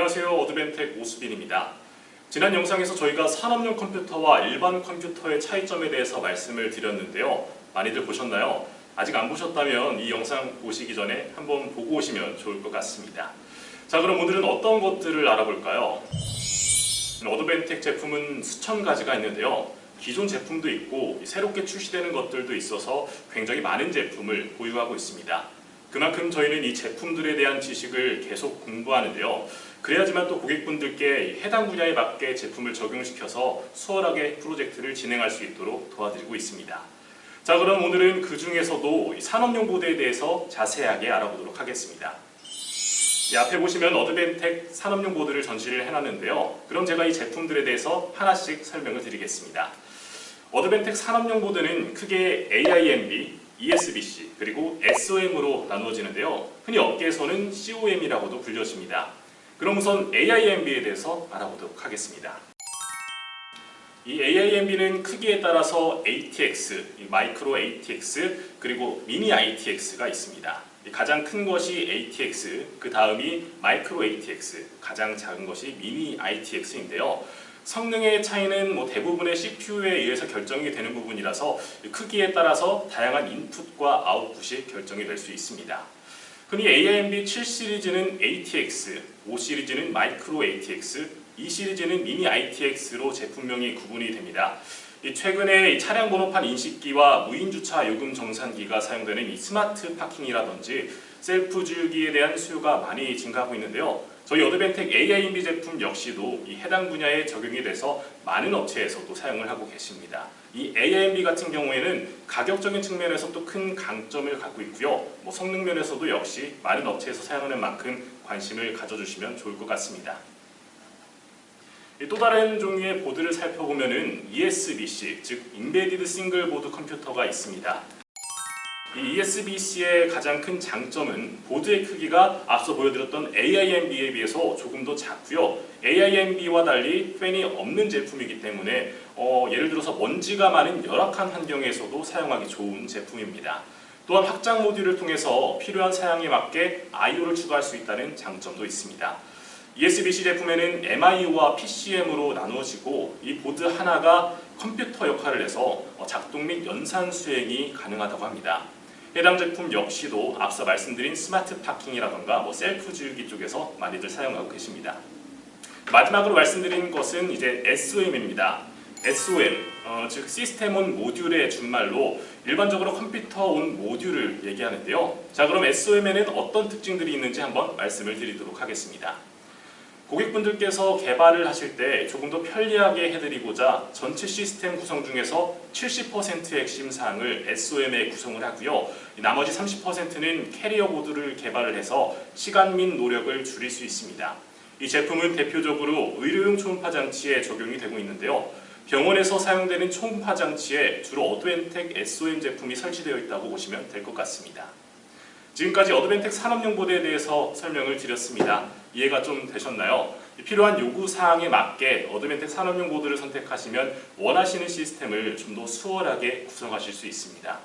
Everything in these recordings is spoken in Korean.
안녕하세요. 어드벤텍 오수빈입니다. 지난 영상에서 저희가 산업용 컴퓨터와 일반 컴퓨터의 차이점에 대해서 말씀을 드렸는데요. 많이들 보셨나요? 아직 안 보셨다면 이 영상 보시기 전에 한번 보고 오시면 좋을 것 같습니다. 자 그럼 오늘은 어떤 것들을 알아볼까요? 어드벤텍 제품은 수천 가지가 있는데요. 기존 제품도 있고 새롭게 출시되는 것들도 있어서 굉장히 많은 제품을 보유하고 있습니다. 그만큼 저희는 이 제품들에 대한 지식을 계속 공부하는데요. 그래야지만 또 고객분들께 해당 분야에 맞게 제품을 적용시켜서 수월하게 프로젝트를 진행할 수 있도록 도와드리고 있습니다. 자 그럼 오늘은 그 중에서도 산업용 보드에 대해서 자세하게 알아보도록 하겠습니다. 이 앞에 보시면 어드벤텍 산업용 보드를 전시를 해놨는데요. 그럼 제가 이 제품들에 대해서 하나씩 설명을 드리겠습니다. 어드벤텍 산업용 보드는 크게 AIMB, ESBC 그리고 SOM으로 나누어지는데요. 흔히 업계에서는 COM이라고도 불려집니다. 그럼 우선 AIMB에 대해서 알아보도록 하겠습니다. 이 AIMB는 크기에 따라서 ATX, 마이크로 ATX 그리고 미니 ITX가 있습니다. 가장 큰 것이 ATX, 그 다음이 마이크로 ATX, 가장 작은 것이 미니 ITX인데요. 성능의 차이는 뭐 대부분의 CPU에 의해서 결정이 되는 부분이라서 크기에 따라서 다양한 인풋과 아웃풋이 결정이 될 수 있습니다. 흔히 AIMB 7 시리즈는 ATX, 5 시리즈는 Micro ATX, 2 시리즈는 Mini ITX로 제품명이 구분이 됩니다. 최근에 차량 번호판 인식기와 무인주차 요금 정산기가 사용되는 이 smart parking이라든지 셀프 주유기에 대한 수요가 많이 증가하고 있는데요. 저희 Advantech AIMB 제품 역시도 이 해당 분야에 적용이 돼서 많은 업체에서도 사용을 하고 계십니다. 이 AIMB 같은 경우에는 가격적인 측면에서 또 큰 강점을 갖고 있고요. 뭐 성능 면에서도 역시 많은 업체에서 사용하는 만큼 관심을 가져주시면 좋을 것 같습니다. 또 다른 종류의 보드를 살펴보면 ESBC, 즉 Embedded Single Board Computer가 있습니다. 이 ESBC의 가장 큰 장점은 보드의 크기가 앞서 보여드렸던 AIMB에 비해서 조금 더 작고요. AIMB와 달리 팬이 없는 제품이기 때문에 어, 예를 들어서 먼지가 많은 열악한 환경에서도 사용하기 좋은 제품입니다. 또한 확장 모듈을 통해서 필요한 사양에 맞게 I/O를 추가할 수 있다는 장점도 있습니다. ESBC 제품에는 MIO와 PCM으로 나누어지고 이 보드 하나가 컴퓨터 역할을 해서 작동 및 연산 수행이 가능하다고 합니다. 해당 제품 역시도 앞서 말씀드린 smart parking이라던가 뭐 셀프 주유기 쪽에서 많이들 사용하고 계십니다. 마지막으로 말씀드린 것은 이제 SOM입니다. SOM, 어, 즉 System on Module의 준말로 일반적으로 Computer on Module을 얘기하는데요. 자 그럼 SOM에는 어떤 특징들이 있는지 한번 말씀을 드리도록 하겠습니다. 고객분들께서 개발을 하실 때 조금 더 편리하게 해드리고자 전체 시스템 구성 중에서 70%의 핵심 사항을 SOM에 구성을 하고요. 나머지 30%는 캐리어 보드를 개발을 해서 시간 및 노력을 줄일 수 있습니다. 이 제품은 대표적으로 의료용 초음파 장치에 적용이 되고 있는데요. 병원에서 사용되는 초음파 장치에 주로 어드벤텍 SOM 제품이 설치되어 있다고 보시면 될 것 같습니다. 지금까지 Advantech 산업용 보드에 대해서 설명을 드렸습니다. 이해가 좀 되셨나요? 필요한 요구사항에 맞게 Advantech 산업용 보드를 선택하시면 원하시는 시스템을 좀 더 수월하게 구성하실 수 있습니다.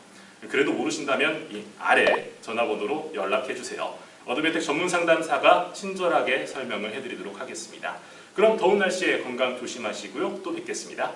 그래도 모르신다면 이 아래 전화번호로 연락해주세요. Advantech 전문 상담사가 친절하게 설명을 해드리도록 하겠습니다. 그럼 더운 날씨에 건강 조심하시고요. 또 뵙겠습니다.